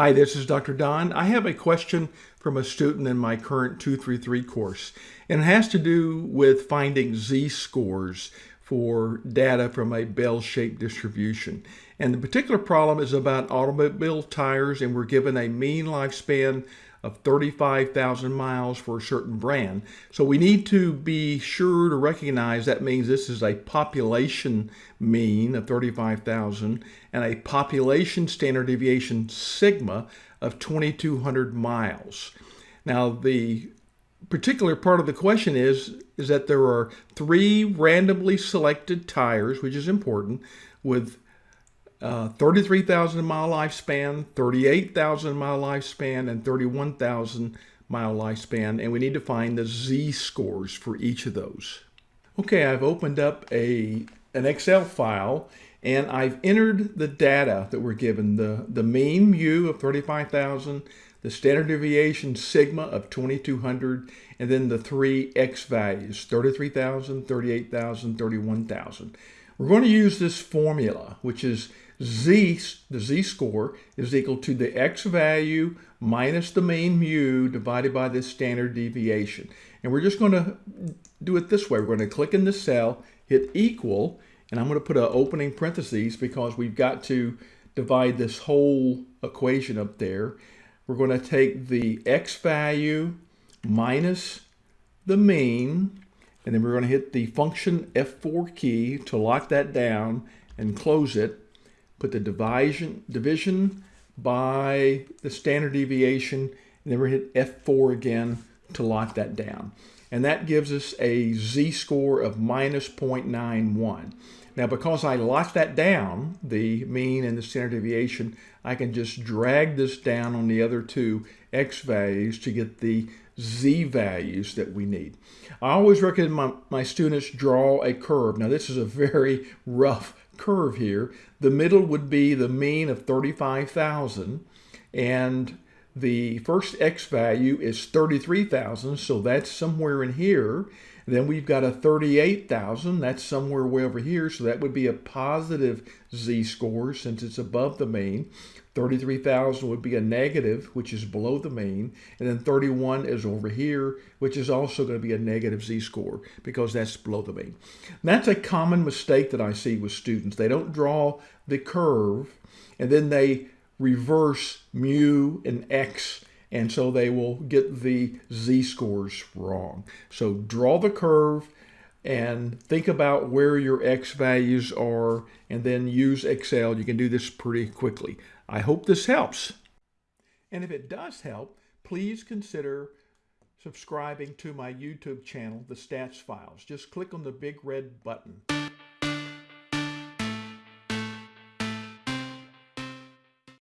Hi, this is Dr. Don. I have a question from a student in my current 233 course, and it has to do with finding z-scores for data from a bell-shaped distribution. And the particular problem is about automobile tires, and we're given a mean lifespan of 35,000 miles for a certain brand. So we need to be sure to recognize that means this is a population mean of 35,000 and a population standard deviation sigma of 2,200 miles. Now the particular part of the question is, is that there are three randomly selected tires, which is important, with uh, 33,000 mile lifespan, 38,000 mile lifespan, and 31,000 mile lifespan, and we need to find the z-scores for each of those. Okay, I've opened up a an Excel file and I've entered the data that we're given, the, the mean mu of 35,000, the standard deviation sigma of 2200, and then the three x values, 33,000, 38,000, 31,000. We're going to use this formula, which is z, the z-score, is equal to the x value minus the mean mu divided by the standard deviation. And we're just going to do it this way. We're going to click in the cell, hit equal, and I'm going to put an opening parentheses because we've got to divide this whole equation up there. We're going to take the x value minus the mean, and then we're going to hit the function F4 key to lock that down and close it put the division, division by the standard deviation, and then we're going to hit F4 again to lock that down. And that gives us a z-score of minus 0.91. Now, because I locked that down, the mean and the standard deviation, I can just drag this down on the other two x values to get the z values that we need. I always recommend my, my students draw a curve. Now, this is a very rough curve here. The middle would be the mean of 35,000 and the first x value is 33,000, so that's somewhere in here. then we've got a 38,000, that's somewhere way over here, so that would be a positive z-score since it's above the mean. 33,000 would be a negative, which is below the mean. And then 31 is over here, which is also going to be a negative z-score because that's below the mean. And that's a common mistake that I see with students. They don't draw the curve and then they reverse mu and x and so they will get the z-scores wrong. So draw the curve and think about where your x values are and then use Excel. You can do this pretty quickly. I hope this helps. And if it does help, please consider subscribing to my YouTube channel, The Stats Files. Just click on the big red button.